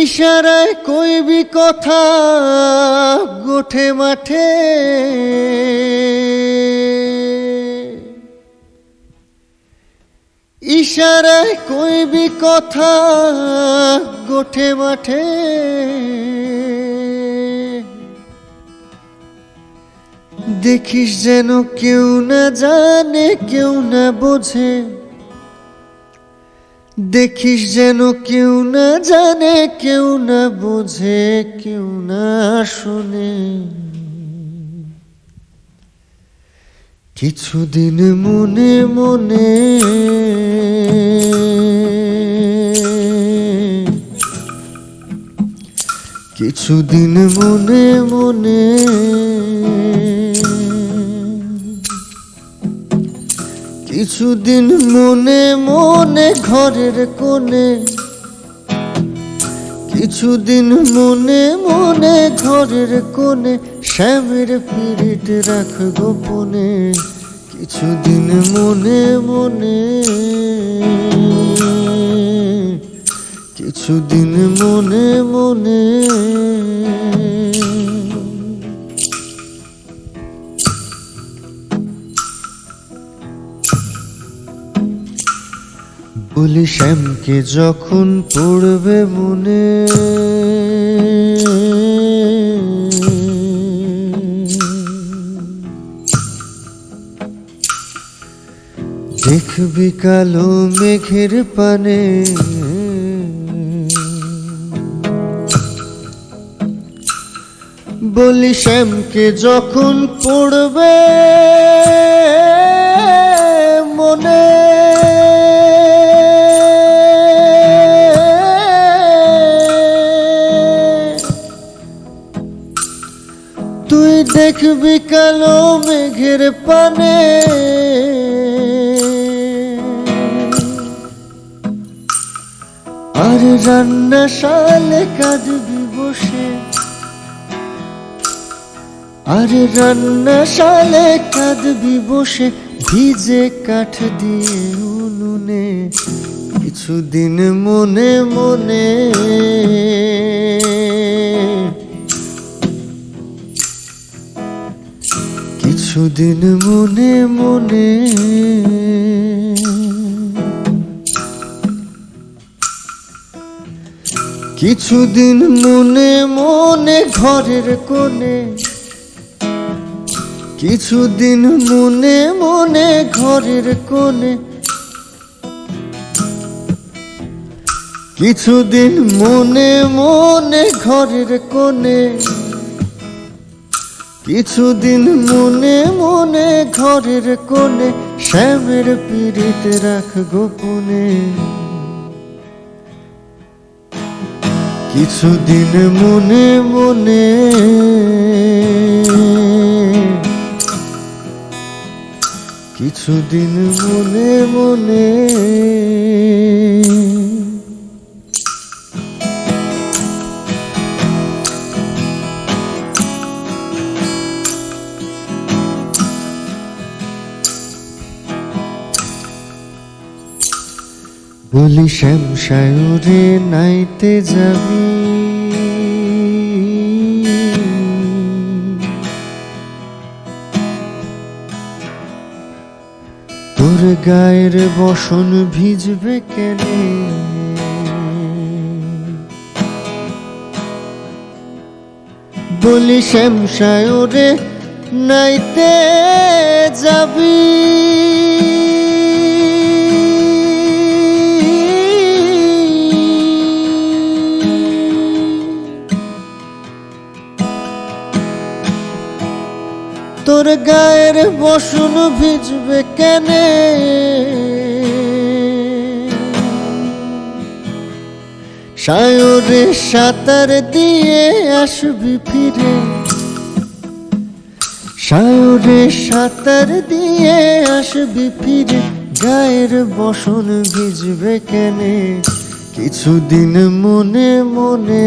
ইশারায় কইবি কথা গোঠে মাঠে। ইশারায় কইবি কথা গোঠে মাঠে। দেখিস যেন কেউ না জানে, কেউ না বোঝে। দেখিস যেন কেউ না জানে, কেউ না বোঝে, কেউ না শোনে। কিছুদিন মনে মনে কিছুদিন মনে মনে কিছুদিন মনে মনে ঘরের কোণে, কিছুদিন মনে মনে ঘরের কোণে শ্যামের পিরিট রাখ গোপনে, কিছুদিন মনে মনে, কিছুদিন মনে মনে। শ্যামকে যখন পড়বে মনে। দেখবি কালো মেঘের পানে। বলি শ্যামকে যখন পড়বে মনে। দেখবি কালো মেঘের পানে। আর রান্না শালে কাঁদবি বসে। আরে রান্না শালে কাঁদবি বসে, ভিজে কাঠ দিয়ে উনুনে। কিছুদিন মনে মনে কিছুদিন মনে মনে কিছুদিন মনে মনে ঘরের কোণে কিছুদিন মনে মনে ঘরের কোণে কিছুদিন মনে মনে ঘরের কোণে কিছুদিন মনে মনে ঘরের কোণে, শ্যামের পীড়িত রাখ গোপনে। কিছুদিন মনে মনে কিছুদিন মনে মনে বলি শ্যাম সায়রে নাইতে যাবি তোর গায়ের বসন ভিজবে কেন? বলি শ্যাম সায়রে নাইতে যাবি। তোর গায়ের বসন ভিজবে কেনে? সায়রে সাঁতার দিয়ে আসবি ফিরে। সায়রে সাঁতার দিয়ে আসবি ফিরে। গায়ের বসন ভিজবে কেনে? কিছুদিন মনে মনে